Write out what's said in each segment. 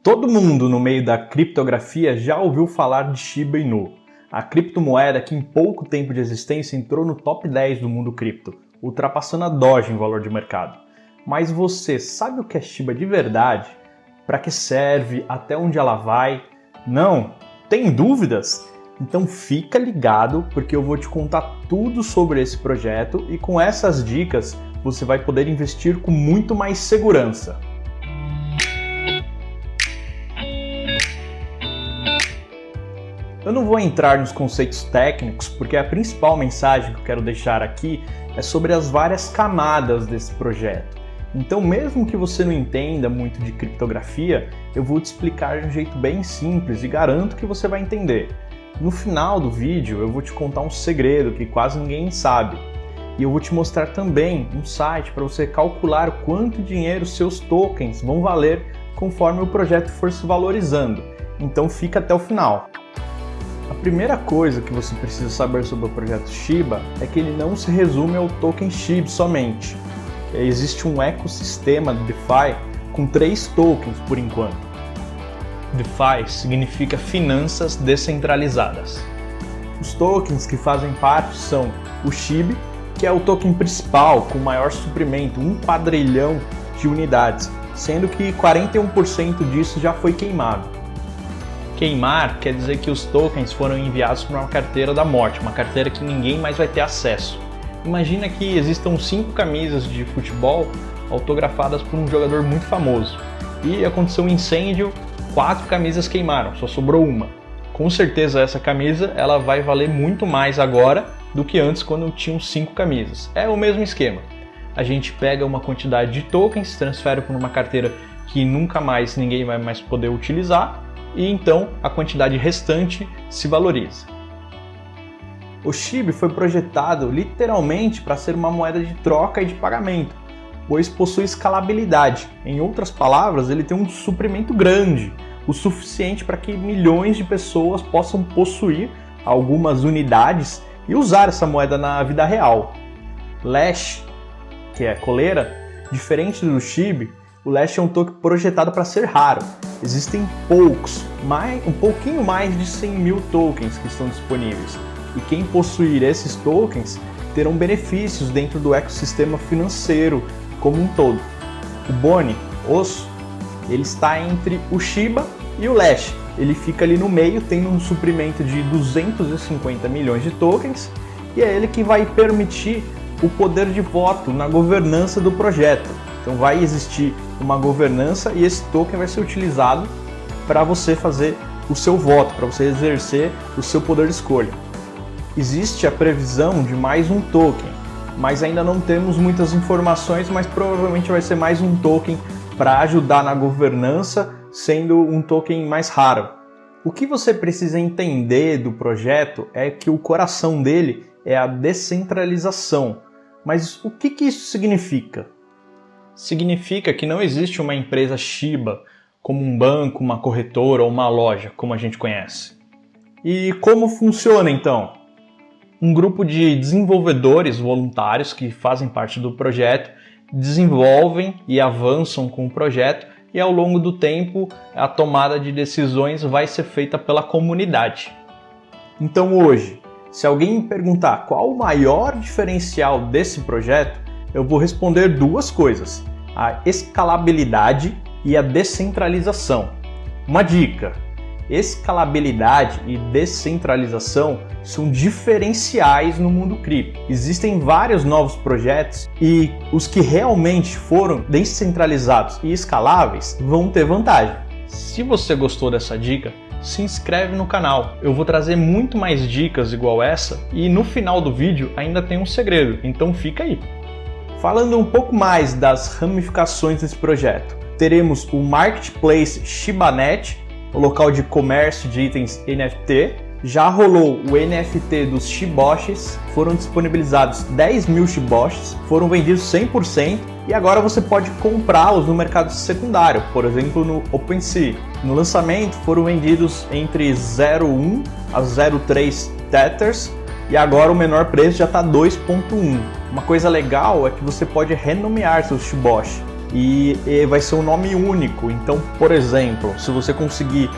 Todo mundo no meio da criptografia já ouviu falar de Shiba Inu, a criptomoeda que em pouco tempo de existência entrou no top 10 do mundo cripto, ultrapassando a Doge em valor de mercado. Mas você sabe o que é Shiba de verdade? Para que serve? Até onde ela vai? Não? Tem dúvidas? Então fica ligado porque eu vou te contar tudo sobre esse projeto e com essas dicas você vai poder investir com muito mais segurança. Eu não vou entrar nos conceitos técnicos, porque a principal mensagem que eu quero deixar aqui é sobre as várias camadas desse projeto. Então, mesmo que você não entenda muito de criptografia, eu vou te explicar de um jeito bem simples e garanto que você vai entender. No final do vídeo, eu vou te contar um segredo que quase ninguém sabe. E eu vou te mostrar também um site para você calcular quanto dinheiro seus tokens vão valer conforme o projeto for se valorizando. Então fica até o final. A primeira coisa que você precisa saber sobre o projeto Shiba é que ele não se resume ao token SHIB somente. Existe um ecossistema de DeFi com três tokens por enquanto. DeFi significa finanças descentralizadas. Os tokens que fazem parte são o SHIB, que é o token principal com maior suprimento, um quadrilhão de unidades, sendo que 41% disso já foi queimado. Queimar quer dizer que os tokens foram enviados para uma carteira da morte, uma carteira que ninguém mais vai ter acesso. Imagina que existam cinco camisas de futebol autografadas por um jogador muito famoso e aconteceu um incêndio, quatro camisas queimaram, só sobrou uma. Com certeza essa camisa ela vai valer muito mais agora do que antes quando tinham cinco camisas. É o mesmo esquema. A gente pega uma quantidade de tokens, transfere para uma carteira que nunca mais ninguém vai mais poder utilizar e então a quantidade restante se valoriza. O SHIB foi projetado literalmente para ser uma moeda de troca e de pagamento, pois possui escalabilidade. Em outras palavras, ele tem um suprimento grande, o suficiente para que milhões de pessoas possam possuir algumas unidades e usar essa moeda na vida real. Lash, que é coleira, diferente do SHIB, o Lash é um token projetado para ser raro. Existem poucos, mais, um pouquinho mais de 100 mil tokens que estão disponíveis. E quem possuir esses tokens terão benefícios dentro do ecossistema financeiro como um todo. O Boni, osso, ele está entre o Shiba e o Lash. Ele fica ali no meio, tendo um suprimento de 250 milhões de tokens, e é ele que vai permitir o poder de voto na governança do projeto. Então vai existir uma governança e esse token vai ser utilizado para você fazer o seu voto, para você exercer o seu poder de escolha. Existe a previsão de mais um token, mas ainda não temos muitas informações, mas provavelmente vai ser mais um token para ajudar na governança, sendo um token mais raro. O que você precisa entender do projeto é que o coração dele é a descentralização. Mas o que, que isso significa? Significa que não existe uma empresa Shiba como um banco, uma corretora ou uma loja, como a gente conhece. E como funciona então? Um grupo de desenvolvedores voluntários que fazem parte do projeto desenvolvem e avançam com o projeto e ao longo do tempo a tomada de decisões vai ser feita pela comunidade. Então hoje, se alguém me perguntar qual o maior diferencial desse projeto, eu vou responder duas coisas: a escalabilidade e a descentralização. Uma dica: escalabilidade e descentralização são diferenciais no mundo cripto. Existem vários novos projetos e os que realmente foram descentralizados e escaláveis vão ter vantagem. Se você gostou dessa dica, se inscreve no canal. Eu vou trazer muito mais dicas igual essa e no final do vídeo ainda tem um segredo, então fica aí. Falando um pouco mais das ramificações desse projeto, teremos o Marketplace Shibanet, o local de comércio de itens NFT. Já rolou o NFT dos Shiboshis, foram disponibilizados 10 mil Shiboshis, foram vendidos 100% e agora você pode comprá-los no mercado secundário, por exemplo no OpenSea. No lançamento foram vendidos entre 0,1 a 0,3 Tethers e agora o menor preço já está 2.1. Uma coisa legal é que você pode renomear seus Shiboshi. e, e vai ser um nome único. Então, por exemplo, se você conseguir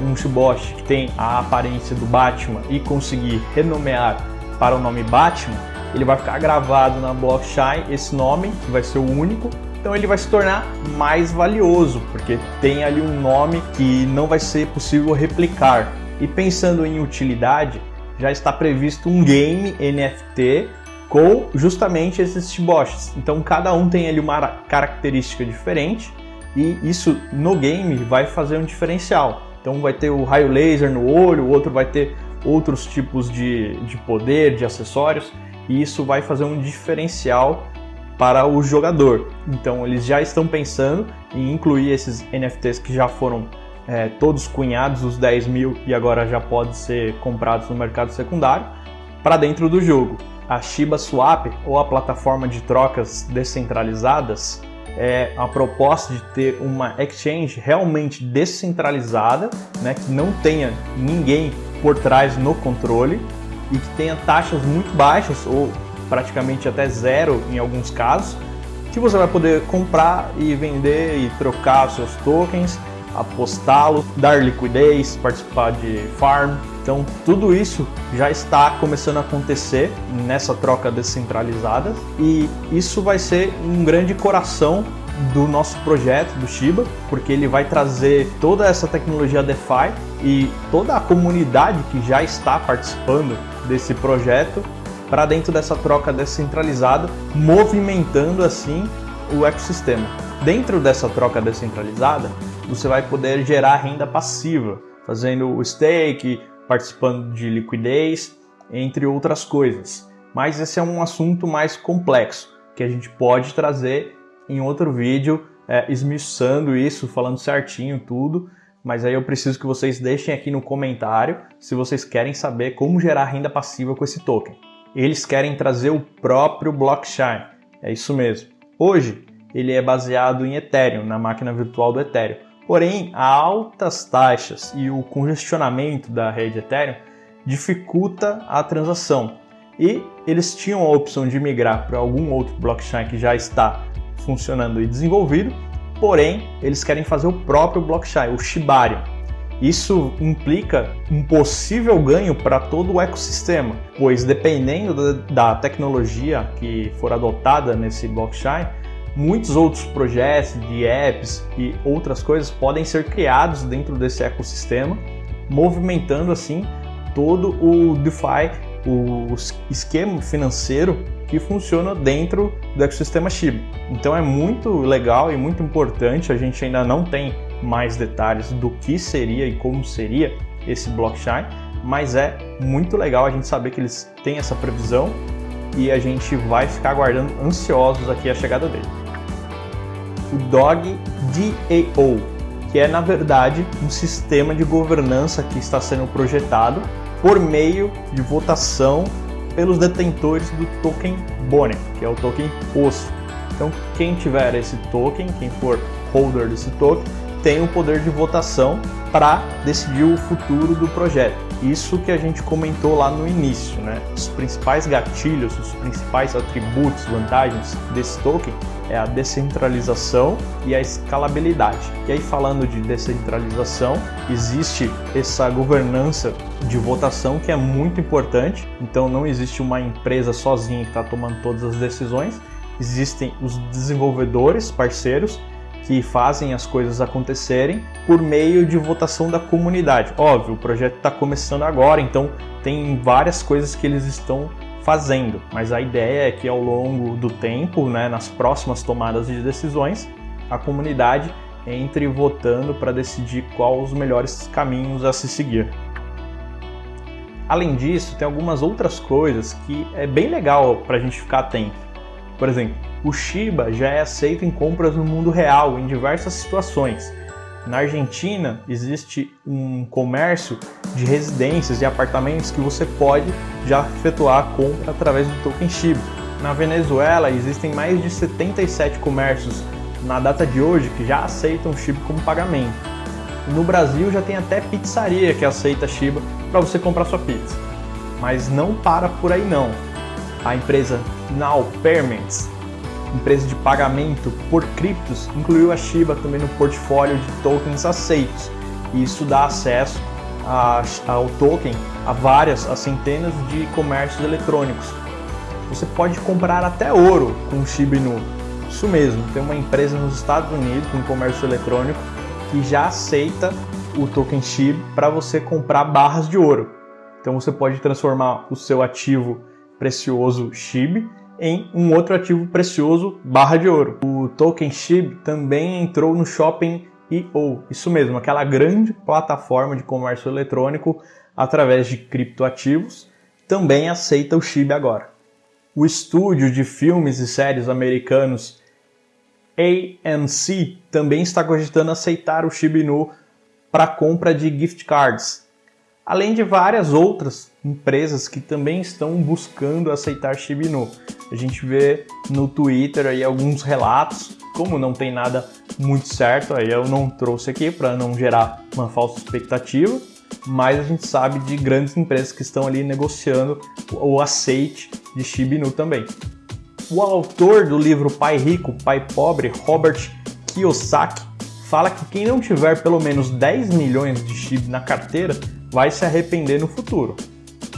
um Shiboshi que tem a aparência do Batman e conseguir renomear para o nome Batman, ele vai ficar gravado na blockchain esse nome, que vai ser o único, então ele vai se tornar mais valioso, porque tem ali um nome que não vai ser possível replicar. E pensando em utilidade, já está previsto um game NFT com justamente esses Shiboshis. Então cada um tem ali uma característica diferente e isso no game vai fazer um diferencial. Então vai ter o raio laser no olho, o outro vai ter outros tipos de, de poder, de acessórios, e isso vai fazer um diferencial para o jogador. Então eles já estão pensando em incluir esses NFTs que já foram é, todos cunhados, os 10 mil, e agora já podem ser comprados no mercado secundário, para dentro do jogo. A Shiba Swap, ou a plataforma de trocas descentralizadas, é a proposta de ter uma exchange realmente descentralizada, né, que não tenha ninguém por trás no controle e que tenha taxas muito baixas ou praticamente até zero em alguns casos, que você vai poder comprar e vender e trocar seus tokens, apostá-los, dar liquidez, participar de farm. Então tudo isso já está começando a acontecer nessa troca descentralizada e isso vai ser um grande coração do nosso projeto do Shiba, porque ele vai trazer toda essa tecnologia DeFi e toda a comunidade que já está participando desse projeto para dentro dessa troca descentralizada, movimentando assim o ecossistema. Dentro dessa troca descentralizada, você vai poder gerar renda passiva, fazendo o stake, participando de liquidez, entre outras coisas. Mas esse é um assunto mais complexo, que a gente pode trazer em outro vídeo, é, esmiuçando isso, falando certinho tudo, mas aí eu preciso que vocês deixem aqui no comentário se vocês querem saber como gerar renda passiva com esse token. Eles querem trazer o próprio blockchain, é isso mesmo. Hoje, ele é baseado em Ethereum, na máquina virtual do Ethereum. Porém, altas taxas e o congestionamento da rede Ethereum dificulta a transação. E eles tinham a opção de migrar para algum outro blockchain que já está funcionando e desenvolvido, porém eles querem fazer o próprio blockchain, o Shibarium. Isso implica um possível ganho para todo o ecossistema, pois dependendo da tecnologia que for adotada nesse blockchain, muitos outros projetos de apps e outras coisas podem ser criados dentro desse ecossistema, movimentando assim todo o DeFi, o esquema financeiro que funciona dentro do ecossistema Shiba. Então é muito legal e muito importante, a gente ainda não tem mais detalhes do que seria e como seria esse blockchain, mas é muito legal a gente saber que eles têm essa previsão e a gente vai ficar aguardando ansiosos aqui a chegada dele. O DOG DAO, que é na verdade um sistema de governança que está sendo projetado por meio de votação pelos detentores do token Bonnie, que é o token osso. Então, quem tiver esse token, quem for holder desse token, tem o poder de votação para decidir o futuro do projeto. Isso que a gente comentou lá no início, né? Os principais gatilhos, os principais atributos, vantagens desse token é a descentralização e a escalabilidade. E aí falando de descentralização, existe essa governança de votação que é muito importante. Então não existe uma empresa sozinha que está tomando todas as decisões. Existem os desenvolvedores, parceiros, que fazem as coisas acontecerem por meio de votação da comunidade. Óbvio, o projeto está começando agora, então tem várias coisas que eles estão fazendo, mas a ideia é que ao longo do tempo, né, nas próximas tomadas de decisões, a comunidade entre votando para decidir quais os melhores caminhos a se seguir. Além disso, tem algumas outras coisas que é bem legal para a gente ficar atento. Por exemplo, o Shiba já é aceito em compras no mundo real em diversas situações. Na Argentina existe um comércio de residências e apartamentos que você pode já efetuar a compra através do token Shiba. Na Venezuela existem mais de 77 comércios na data de hoje que já aceitam Shiba como pagamento. No Brasil já tem até pizzaria que aceita Shiba para você comprar sua pizza. Mas não para por aí não. A empresa Now Payments empresa de pagamento por criptos, incluiu a Shiba também no portfólio de tokens aceitos. E isso dá acesso a, ao token a várias, a centenas de comércios eletrônicos. Você pode comprar até ouro com Shiba Inu. Isso mesmo, tem uma empresa nos Estados Unidos com comércio eletrônico que já aceita o token SHIB para você comprar barras de ouro. Então você pode transformar o seu ativo precioso SHIB em um outro ativo precioso barra de ouro. O token SHIB também entrou no Shopping EO, isso mesmo, aquela grande plataforma de comércio eletrônico através de criptoativos, também aceita o SHIB agora. O estúdio de filmes e séries americanos AMC também está cogitando aceitar o SHIB Inu para compra de gift cards, além de várias outras empresas que também estão buscando aceitar Shibinu. A gente vê no Twitter aí alguns relatos, como não tem nada muito certo, aí eu não trouxe aqui para não gerar uma falsa expectativa, mas a gente sabe de grandes empresas que estão ali negociando o aceite de Shibinu também. O autor do livro Pai Rico, Pai Pobre, Robert Kiyosaki, fala que quem não tiver pelo menos 10 milhões de SHIB na carteira vai se arrepender no futuro.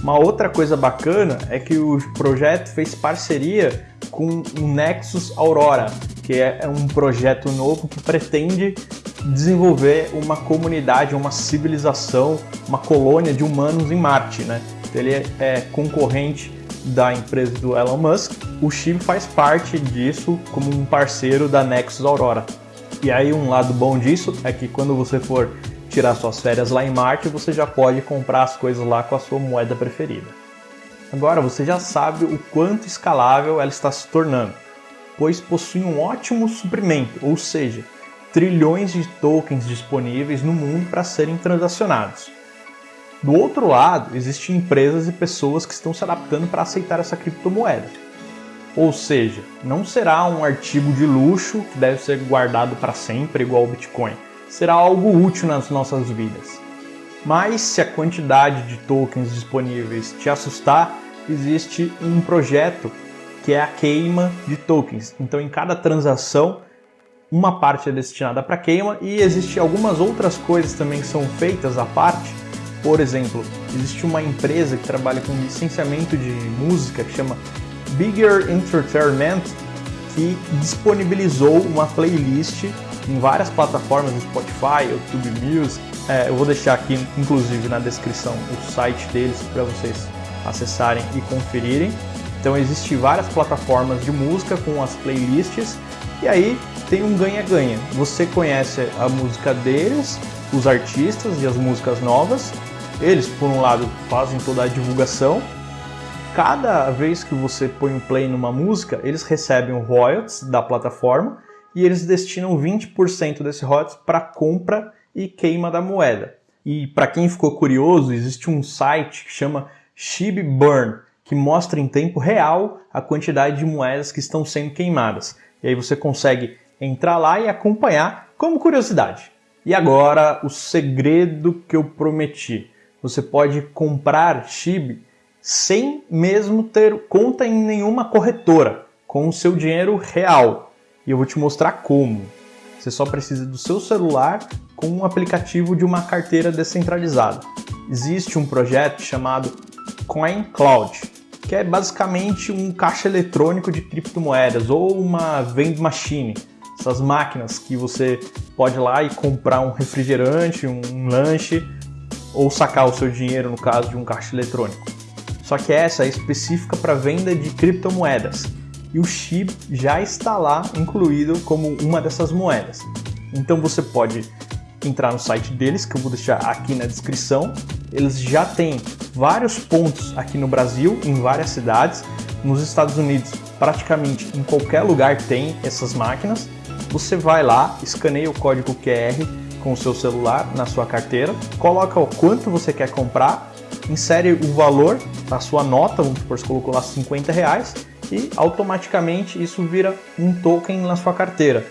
Uma outra coisa bacana é que o projeto fez parceria com o Nexus Aurora, que é um projeto novo que pretende desenvolver uma comunidade, uma civilização, uma colônia de humanos em Marte. Né? Ele é concorrente da empresa do Elon Musk. O Chip faz parte disso como um parceiro da Nexus Aurora. E aí um lado bom disso é que quando você for tirar suas férias lá em Marte, você já pode comprar as coisas lá com a sua moeda preferida. Agora você já sabe o quanto escalável ela está se tornando, pois possui um ótimo suprimento, ou seja, trilhões de tokens disponíveis no mundo para serem transacionados. Do outro lado, existem empresas e pessoas que estão se adaptando para aceitar essa criptomoeda. Ou seja, não será um artigo de luxo que deve ser guardado para sempre igual o Bitcoin. Será algo útil nas nossas vidas. Mas se a quantidade de tokens disponíveis te assustar, existe um projeto que é a queima de tokens. Então, em cada transação, uma parte é destinada para queima e existem algumas outras coisas também que são feitas à parte. Por exemplo, existe uma empresa que trabalha com licenciamento de música que chama Bigger Entertainment, que disponibilizou uma playlist em várias plataformas, Spotify, YouTube Music. É, eu vou deixar aqui, inclusive, na descrição o site deles para vocês acessarem e conferirem. Então existem várias plataformas de música com as playlists e aí tem um ganha-ganha. Você conhece a música deles, os artistas e as músicas novas. Eles, por um lado, fazem toda a divulgação cada vez que você põe um play numa música, eles recebem royalties da plataforma e eles destinam 20% desse royalties para compra e queima da moeda. E para quem ficou curioso, existe um site que chama Shib Burn, que mostra em tempo real a quantidade de moedas que estão sendo queimadas. E aí você consegue entrar lá e acompanhar como curiosidade. E agora o segredo que eu prometi. Você pode comprar SHIB sem mesmo ter conta em nenhuma corretora, com o seu dinheiro real. E eu vou te mostrar como. Você só precisa do seu celular com um aplicativo de uma carteira descentralizada. Existe um projeto chamado CoinCloud, que é basicamente um caixa eletrônico de criptomoedas ou uma vending machine. Essas máquinas que você pode ir lá e comprar um refrigerante, um lanche ou sacar o seu dinheiro no caso de um caixa eletrônico. Só que essa é específica para venda de criptomoedas e o SHIB já está lá incluído como uma dessas moedas. Então você pode entrar no site deles, que eu vou deixar aqui na descrição. Eles já têm vários pontos aqui no Brasil, em várias cidades. Nos Estados Unidos, praticamente em qualquer lugar tem essas máquinas. Você vai lá, escaneia o código QR com o seu celular na sua carteira, coloca o quanto você quer comprar insere o valor da sua nota, vamos supor, você colocou lá 50 reais, e automaticamente isso vira um token na sua carteira.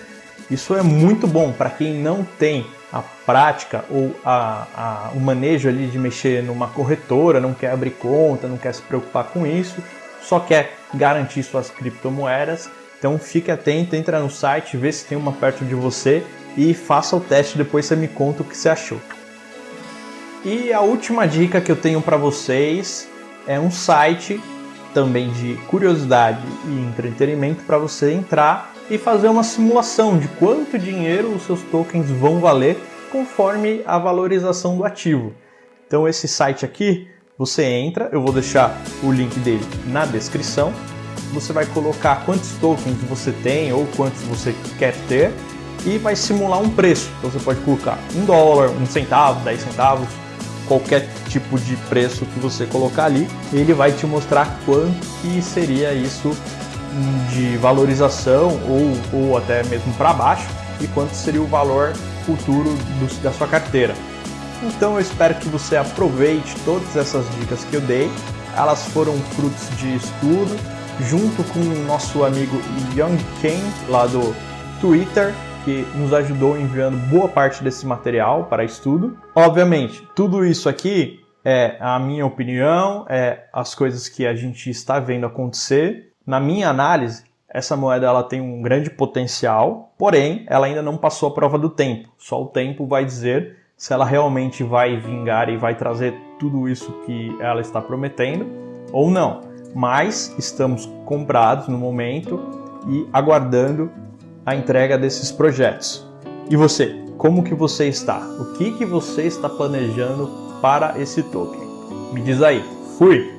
Isso é muito bom para quem não tem a prática ou a, a, o manejo ali de mexer numa corretora, não quer abrir conta, não quer se preocupar com isso, só quer garantir suas criptomoedas Então fique atento, entra no site, vê se tem uma perto de você e faça o teste, depois você me conta o que você achou. E a última dica que eu tenho para vocês é um site também de curiosidade e entretenimento para você entrar e fazer uma simulação de quanto dinheiro os seus tokens vão valer conforme a valorização do ativo. Então esse site aqui, você entra, eu vou deixar o link dele na descrição. Você vai colocar quantos tokens você tem ou quantos você quer ter e vai simular um preço. Então você pode colocar um dólar, um centavo, 10 centavos, qualquer tipo de preço que você colocar ali, ele vai te mostrar quanto que seria isso de valorização ou, ou até mesmo para baixo e quanto seria o valor futuro do, da sua carteira. Então eu espero que você aproveite todas essas dicas que eu dei. Elas foram frutos de estudo, junto com o nosso amigo Young Ken, lá do Twitter, que nos ajudou enviando boa parte desse material para estudo. Obviamente, tudo isso aqui é a minha opinião, é as coisas que a gente está vendo acontecer. Na minha análise, essa moeda ela tem um grande potencial, porém ela ainda não passou a prova do tempo. Só o tempo vai dizer se ela realmente vai vingar e vai trazer tudo isso que ela está prometendo ou não. Mas estamos comprados no momento e aguardando a entrega desses projetos. E você, como que você está? O que que você está planejando para esse token? Me diz aí. Fui!